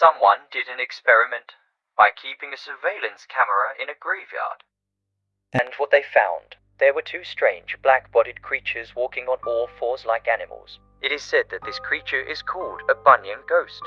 Someone did an experiment by keeping a surveillance camera in a graveyard. And what they found, there were two strange black-bodied creatures walking on all fours like animals. It is said that this creature is called a Bunyan ghost.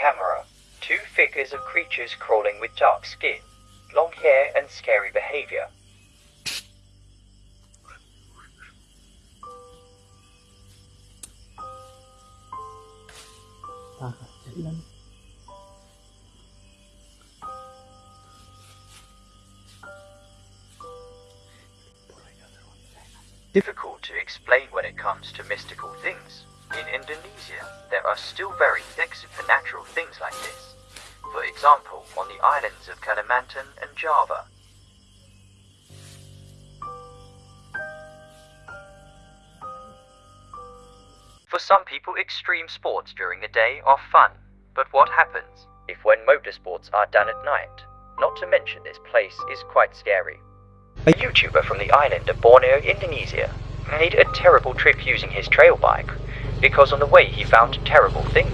Camera, two figures of creatures crawling with dark skin, long hair and scary behavior. Ah, Difficult explain when it comes to mystical things. In Indonesia, there are still very thick supernatural things like this. For example, on the islands of Kalimantan and Java. For some people, extreme sports during the day are fun. But what happens if when motorsports are done at night? Not to mention this place is quite scary. A YouTuber from the island of Borneo, Indonesia, made a terrible trip using his trail bike because on the way he found terrible things.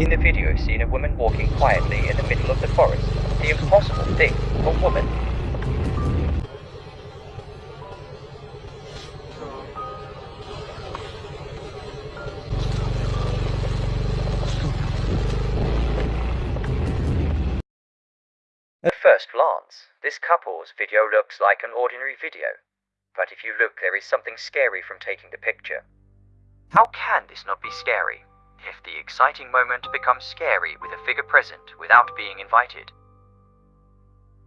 In the video seen a woman walking quietly in the middle of the forest. The impossible thing, a woman. At first glance, this couple's video looks like an ordinary video. But if you look, there is something scary from taking the picture. How can this not be scary? If the exciting moment becomes scary with a figure present without being invited.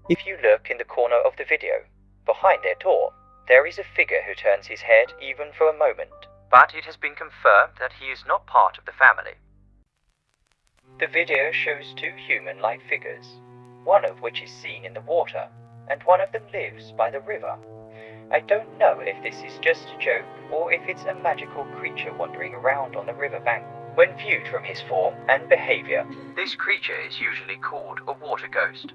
If you look in the corner of the video, behind their door, there is a figure who turns his head even for a moment. But it has been confirmed that he is not part of the family. The video shows two human-like figures, one of which is seen in the water, and one of them lives by the river. I don't know if this is just a joke or if it's a magical creature wandering around on the riverbank. When viewed from his form and behavior, this creature is usually called a water ghost.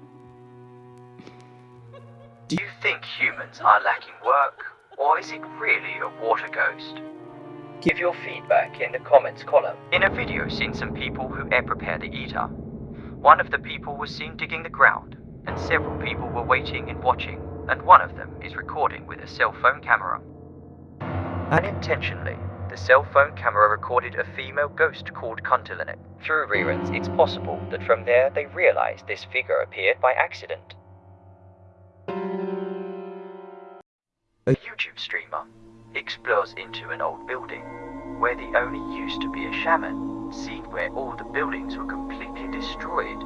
Do you think humans are lacking work, or is it really a water ghost? Give your feedback in the comments column. In a video seen some people who air prepare the eater. One of the people was seen digging the ground, and several people were waiting and watching, and one of them is recording with a cell phone camera. Unintentionally, the cell phone camera recorded a female ghost called Kuntilanak. Through reruns, it's possible that from there they realized this figure appeared by accident. A YouTube streamer explores into an old building where the only used to be a shaman, seen where all the buildings were completely destroyed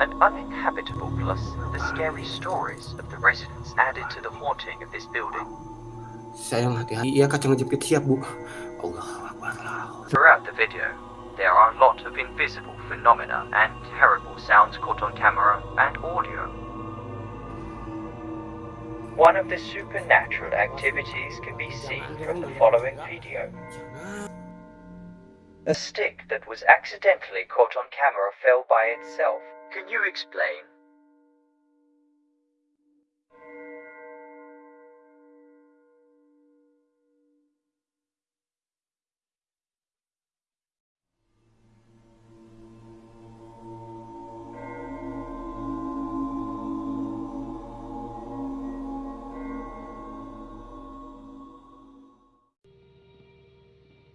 and uninhabitable, plus the scary stories of the residents added to the haunting of this building. Sayang hati-hati ya kacang ngejepit siap bu Allah Akbar Throughout the video, there are a lot of invisible phenomena and terrible sounds caught on camera and audio. One of the supernatural activities can be seen from the following video. A stick that was accidentally caught on camera fell by itself. Can you explain?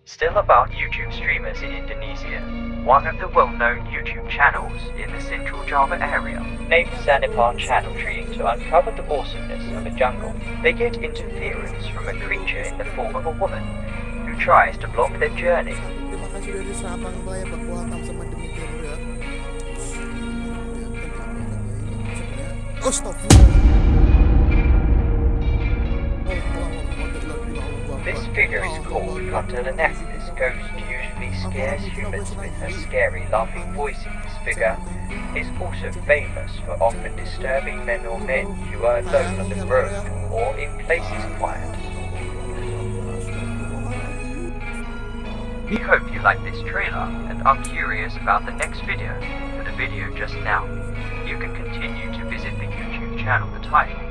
Still about YouTube streamers in Indonesia, one of the well-known YouTube channels in the central Java area, named Sanipar Channel Tree to uncover the awesomeness of a jungle. They get interference from a creature in the form of a woman, who tries to block their journey. figure is called Frontolenectis, ghost usually scares humans with her scary laughing voice in this figure, is also famous for often disturbing men or men who are alone on the road or in places quiet. We hope you like this trailer and are curious about the next video for the video just now. You can continue to visit the YouTube channel The title.